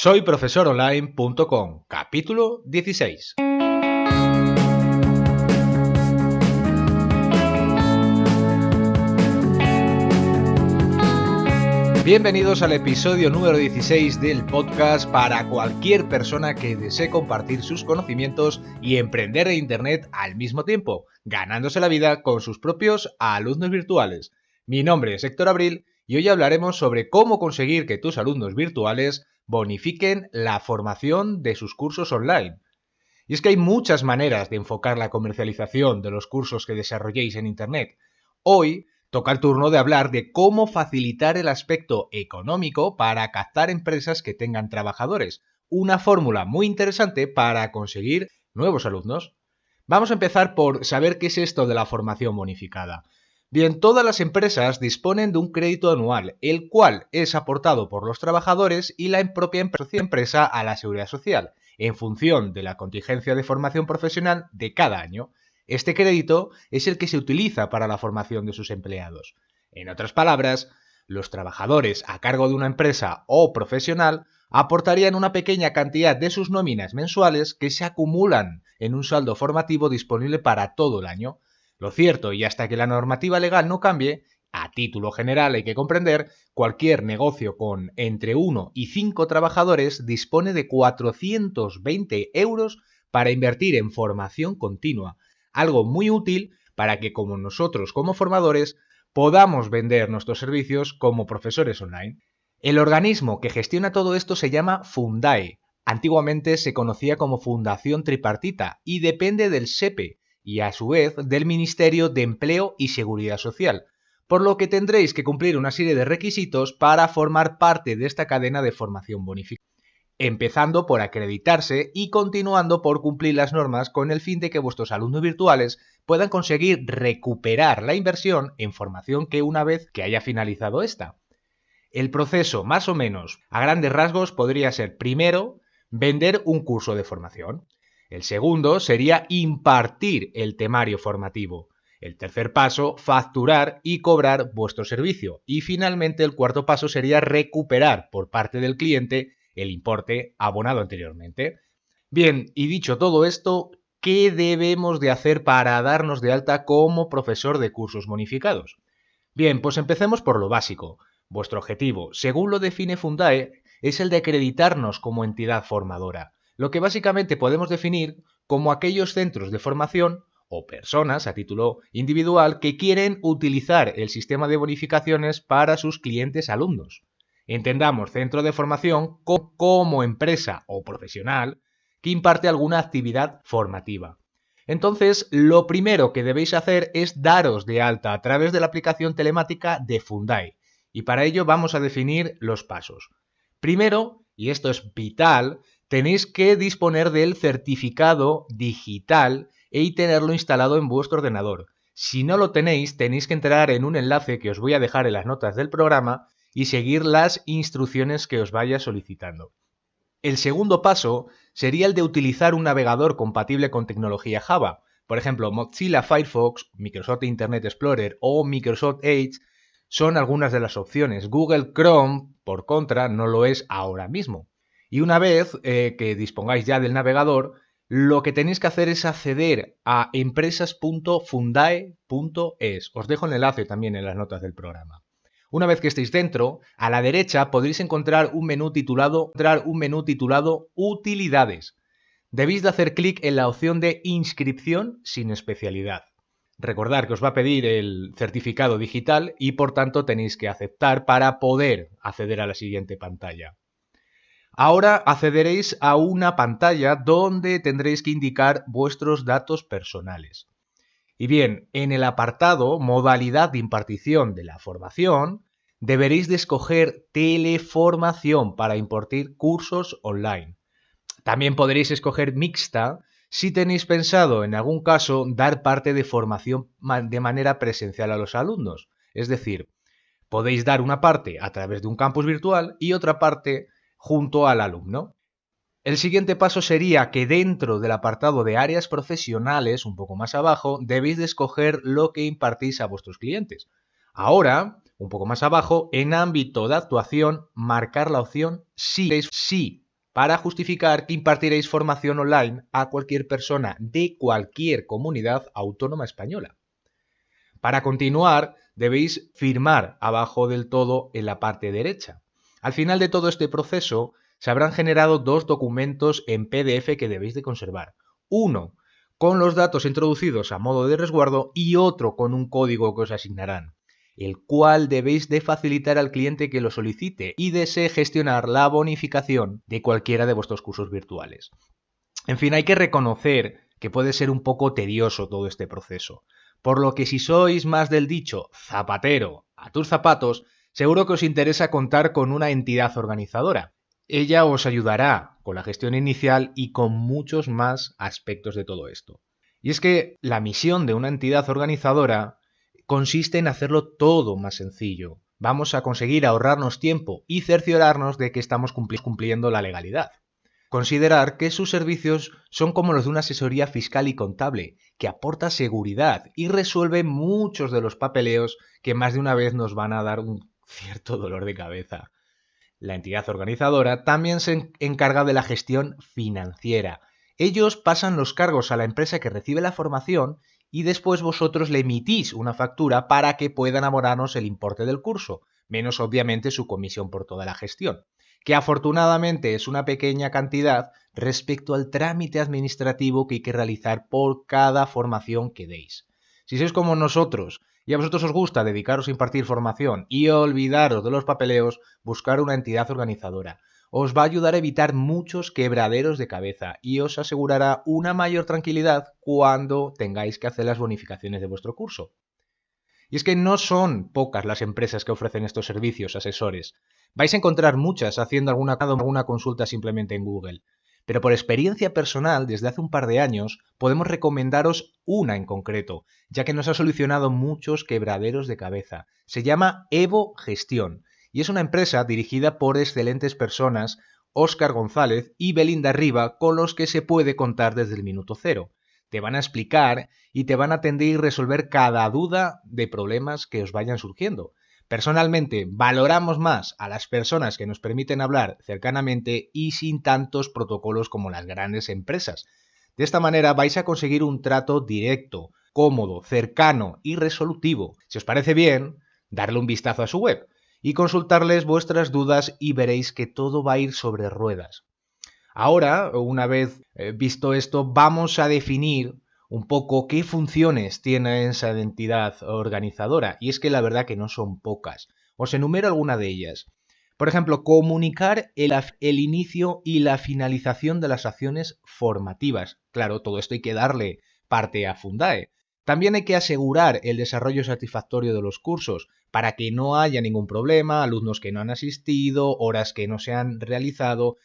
Soy profesoronline.com, capítulo 16. Bienvenidos al episodio número 16 del podcast para cualquier persona que desee compartir sus conocimientos y emprender en Internet al mismo tiempo, ganándose la vida con sus propios alumnos virtuales. Mi nombre es Héctor Abril y hoy hablaremos sobre cómo conseguir que tus alumnos virtuales bonifiquen la formación de sus cursos online. Y es que hay muchas maneras de enfocar la comercialización de los cursos que desarrolléis en Internet. Hoy toca el turno de hablar de cómo facilitar el aspecto económico para captar empresas que tengan trabajadores, una fórmula muy interesante para conseguir nuevos alumnos. Vamos a empezar por saber qué es esto de la formación bonificada. Bien, todas las empresas disponen de un crédito anual, el cual es aportado por los trabajadores y la propia empresa a la seguridad social, en función de la contingencia de formación profesional de cada año. Este crédito es el que se utiliza para la formación de sus empleados. En otras palabras, los trabajadores a cargo de una empresa o profesional aportarían una pequeña cantidad de sus nóminas mensuales que se acumulan en un saldo formativo disponible para todo el año. Lo cierto, y hasta que la normativa legal no cambie, a título general hay que comprender, cualquier negocio con entre 1 y 5 trabajadores dispone de 420 euros para invertir en formación continua, algo muy útil para que como nosotros como formadores podamos vender nuestros servicios como profesores online. El organismo que gestiona todo esto se llama Fundae. Antiguamente se conocía como Fundación Tripartita y depende del SEPE y a su vez del Ministerio de Empleo y Seguridad Social, por lo que tendréis que cumplir una serie de requisitos para formar parte de esta cadena de formación bonificada empezando por acreditarse y continuando por cumplir las normas con el fin de que vuestros alumnos virtuales puedan conseguir recuperar la inversión en formación que una vez que haya finalizado esta. El proceso, más o menos, a grandes rasgos, podría ser primero vender un curso de formación. El segundo sería impartir el temario formativo. El tercer paso, facturar y cobrar vuestro servicio. Y finalmente el cuarto paso sería recuperar por parte del cliente el importe abonado anteriormente. Bien, y dicho todo esto, ¿qué debemos de hacer para darnos de alta como profesor de cursos bonificados? Bien, pues empecemos por lo básico. Vuestro objetivo, según lo define Fundae, es el de acreditarnos como entidad formadora, lo que básicamente podemos definir como aquellos centros de formación o personas a título individual que quieren utilizar el sistema de bonificaciones para sus clientes alumnos. Entendamos centro de formación como empresa o profesional que imparte alguna actividad formativa. Entonces, lo primero que debéis hacer es daros de alta a través de la aplicación telemática de Fundae. Y para ello vamos a definir los pasos. Primero, y esto es vital, tenéis que disponer del certificado digital y tenerlo instalado en vuestro ordenador. Si no lo tenéis, tenéis que entrar en un enlace que os voy a dejar en las notas del programa y seguir las instrucciones que os vaya solicitando. El segundo paso sería el de utilizar un navegador compatible con tecnología Java. Por ejemplo, Mozilla Firefox, Microsoft Internet Explorer o Microsoft Edge son algunas de las opciones. Google Chrome, por contra, no lo es ahora mismo. Y una vez eh, que dispongáis ya del navegador, lo que tenéis que hacer es acceder a empresas.fundae.es. Os dejo el enlace también en las notas del programa. Una vez que estéis dentro, a la derecha podréis encontrar un menú titulado, un menú titulado Utilidades. Debéis de hacer clic en la opción de Inscripción sin especialidad. Recordad que os va a pedir el certificado digital y por tanto tenéis que aceptar para poder acceder a la siguiente pantalla. Ahora accederéis a una pantalla donde tendréis que indicar vuestros datos personales. Y bien, en el apartado Modalidad de impartición de la formación, deberéis de escoger Teleformación para impartir cursos online. También podréis escoger Mixta si tenéis pensado en algún caso dar parte de formación de manera presencial a los alumnos. Es decir, podéis dar una parte a través de un campus virtual y otra parte junto al alumno. El siguiente paso sería que dentro del apartado de áreas profesionales, un poco más abajo, debéis de escoger lo que impartís a vuestros clientes. Ahora, un poco más abajo, en ámbito de actuación, marcar la opción sí. Sí para justificar que impartiréis formación online a cualquier persona de cualquier comunidad autónoma española. Para continuar, debéis firmar abajo del todo en la parte derecha. Al final de todo este proceso, se habrán generado dos documentos en PDF que debéis de conservar. Uno con los datos introducidos a modo de resguardo y otro con un código que os asignarán, el cual debéis de facilitar al cliente que lo solicite y desee gestionar la bonificación de cualquiera de vuestros cursos virtuales. En fin, hay que reconocer que puede ser un poco tedioso todo este proceso, por lo que si sois más del dicho zapatero a tus zapatos, seguro que os interesa contar con una entidad organizadora, ella os ayudará con la gestión inicial y con muchos más aspectos de todo esto. Y es que la misión de una entidad organizadora consiste en hacerlo todo más sencillo. Vamos a conseguir ahorrarnos tiempo y cerciorarnos de que estamos cumpliendo la legalidad. Considerar que sus servicios son como los de una asesoría fiscal y contable, que aporta seguridad y resuelve muchos de los papeleos que más de una vez nos van a dar un cierto dolor de cabeza. La entidad organizadora también se encarga de la gestión financiera. Ellos pasan los cargos a la empresa que recibe la formación y después vosotros le emitís una factura para que puedan abonarnos el importe del curso, menos obviamente su comisión por toda la gestión, que afortunadamente es una pequeña cantidad respecto al trámite administrativo que hay que realizar por cada formación que deis. Si sois como nosotros, y a vosotros os gusta dedicaros a impartir formación y olvidaros de los papeleos, buscar una entidad organizadora. Os va a ayudar a evitar muchos quebraderos de cabeza y os asegurará una mayor tranquilidad cuando tengáis que hacer las bonificaciones de vuestro curso. Y es que no son pocas las empresas que ofrecen estos servicios asesores. Vais a encontrar muchas haciendo alguna, alguna consulta simplemente en Google. Pero por experiencia personal, desde hace un par de años, podemos recomendaros una en concreto, ya que nos ha solucionado muchos quebraderos de cabeza. Se llama Evo Gestión y es una empresa dirigida por excelentes personas, Óscar González y Belinda Riva, con los que se puede contar desde el minuto cero. Te van a explicar y te van a atender y resolver cada duda de problemas que os vayan surgiendo. Personalmente, valoramos más a las personas que nos permiten hablar cercanamente y sin tantos protocolos como las grandes empresas. De esta manera vais a conseguir un trato directo, cómodo, cercano y resolutivo. Si os parece bien, darle un vistazo a su web y consultarles vuestras dudas y veréis que todo va a ir sobre ruedas. Ahora, una vez eh, visto esto, vamos a definir un poco qué funciones tiene esa entidad organizadora. Y es que la verdad que no son pocas. Os enumero alguna de ellas. Por ejemplo, comunicar el, el, inicio y la finalización de las acciones formativas. Claro, todo esto hay que darle parte a Fundae. También hay que asegurar el desarrollo satisfactorio de los cursos para que no haya ningún problema, alumnos que no han asistido, horas que no se han realizado.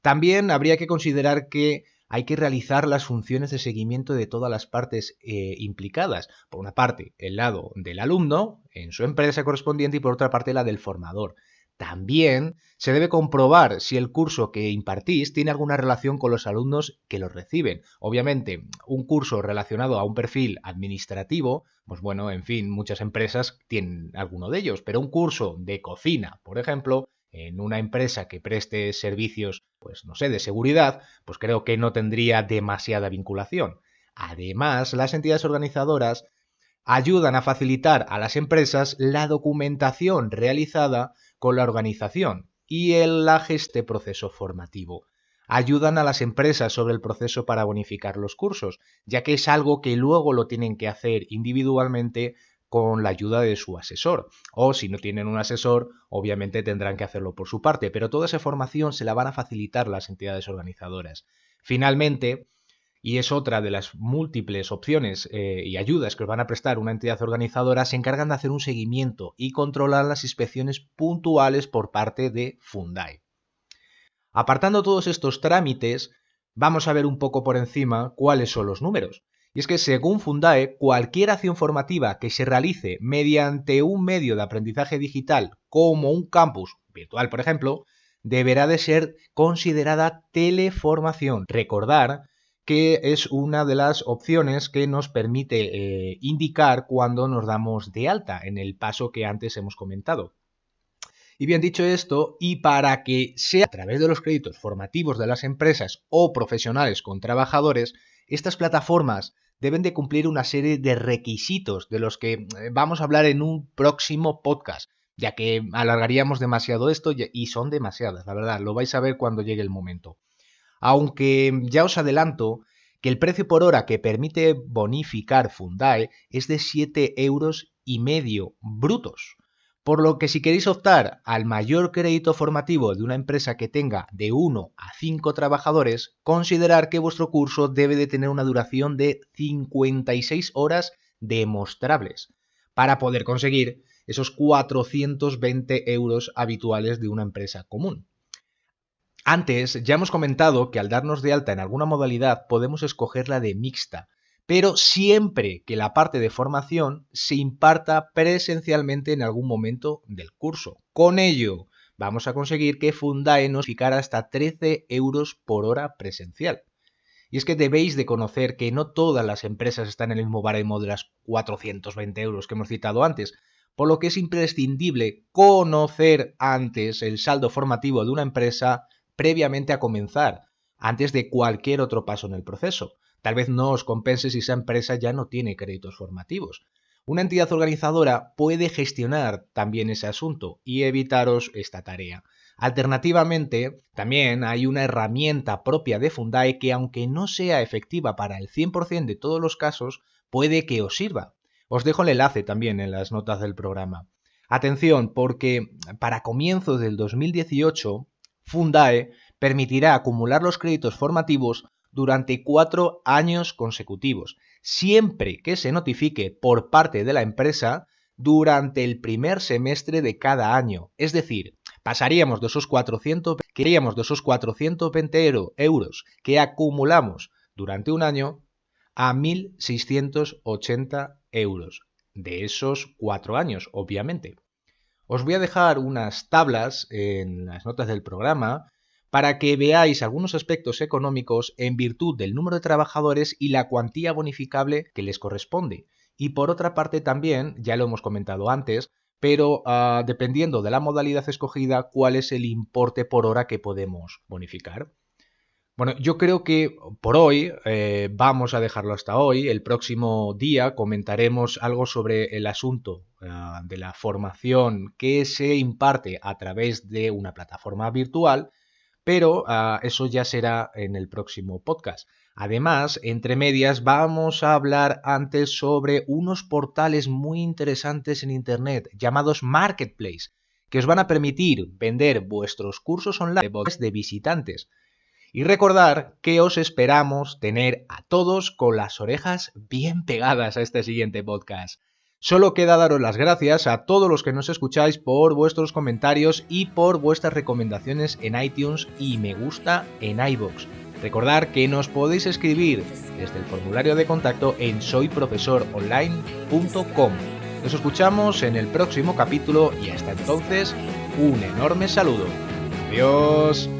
También habría que considerar que hay que realizar las funciones de seguimiento de todas las partes eh, implicadas. Por una parte, el lado del alumno en su empresa correspondiente y por otra parte la del formador. También se debe comprobar si el curso que impartís tiene alguna relación con los alumnos que los reciben. Obviamente, un curso relacionado a un perfil administrativo, pues bueno, en fin, muchas empresas tienen alguno de ellos, pero un curso de cocina, por ejemplo, en una empresa que preste servicios, pues no sé, de seguridad, pues creo que no tendría demasiada vinculación. Además, las entidades organizadoras ayudan a facilitar a las empresas la documentación realizada con la organización y el este proceso formativo. Ayudan a las empresas sobre el proceso para bonificar los cursos, ya que es algo que luego lo tienen que hacer individualmente con la ayuda de su asesor. O si no tienen un asesor, obviamente tendrán que hacerlo por su parte, pero toda esa formación se la van a facilitar las entidades organizadoras. Finalmente, y es otra de las múltiples opciones eh, y ayudas que os van a prestar una entidad organizadora, se encargan de hacer un seguimiento y controlar las inspecciones puntuales por parte de Fundai. Apartando todos estos trámites, vamos a ver un poco por encima cuáles son los números. Y es que según Fundae, cualquier acción formativa que se realice mediante un medio de aprendizaje digital como un campus virtual, por ejemplo, deberá de ser considerada teleformación. Recordar que es una de las opciones que nos permite eh, indicar cuando nos damos de alta en el paso que antes hemos comentado. Y bien dicho esto, y para que sea a través de los créditos formativos de las empresas o profesionales con trabajadores, estas plataformas deben de cumplir una serie de requisitos de los que eh, vamos a hablar en un próximo podcast, ya que alargaríamos demasiado esto y son demasiadas, la verdad, lo vais a ver cuando llegue el momento. Aunque ya os adelanto que el precio por hora que permite bonificar Fundae es de 7 euros y medio brutos. Por lo que si queréis optar al mayor crédito formativo de una empresa que tenga de 1 a 5 trabajadores, considerar que vuestro curso debe de tener una duración de 56 horas demostrables para poder conseguir esos 420 euros habituales de una empresa común. Antes ya hemos comentado que al darnos de alta en alguna modalidad podemos escoger la de mixta, pero siempre que la parte de formación se imparta presencialmente en algún momento del curso. Con ello, vamos a conseguir que Fundae nos ficara hasta 13 euros por hora presencial. Y es que debéis de conocer que no todas las empresas están en el mismo baremo de las 420 euros que hemos citado antes, por lo que es imprescindible conocer antes el saldo formativo de una empresa previamente a comenzar, antes de cualquier otro paso en el proceso. Tal vez no os compense si esa empresa ya no tiene créditos formativos. Una entidad organizadora puede gestionar también ese asunto y evitaros esta tarea. Alternativamente, también hay una herramienta propia de Fundae que aunque no sea efectiva para el 100% de todos los casos, puede que os sirva. Os dejo el enlace también en las notas del programa. Atención, porque para comienzos del 2018, Fundae permitirá acumular los créditos formativos durante cuatro años consecutivos, siempre que se notifique por parte de la empresa durante el primer semestre de cada año. Es decir, pasaríamos de esos 400, de esos 420 euros que acumulamos durante un año a 1.680 euros de esos cuatro años, obviamente. Os voy a dejar unas tablas en las notas del programa para que veáis algunos aspectos económicos en virtud del número de trabajadores y la cuantía bonificable que les corresponde. Y por otra parte también, ya lo hemos comentado antes, pero ah, dependiendo de la modalidad escogida, cuál es el importe por hora que podemos bonificar. Bueno, yo creo que por hoy eh, vamos a dejarlo hasta hoy. El próximo día comentaremos algo sobre el asunto ah, de la formación que se imparte a través de una plataforma virtual pero ah, eso ya será en el próximo podcast. Además, entre medias vamos a hablar antes sobre unos portales muy interesantes en Internet llamados Marketplace, que os van a permitir vender vuestros cursos online de visitantes. Y recordar que os esperamos tener a todos con las orejas bien pegadas a este siguiente podcast. Solo queda daros las gracias a todos los que nos escucháis por vuestros comentarios y por vuestras recomendaciones en iTunes y me gusta en iBox. Recordar que nos podéis escribir desde el formulario de contacto en soyprofesoronline.com. Nos escuchamos en el próximo capítulo y hasta entonces, un enorme saludo. Adiós.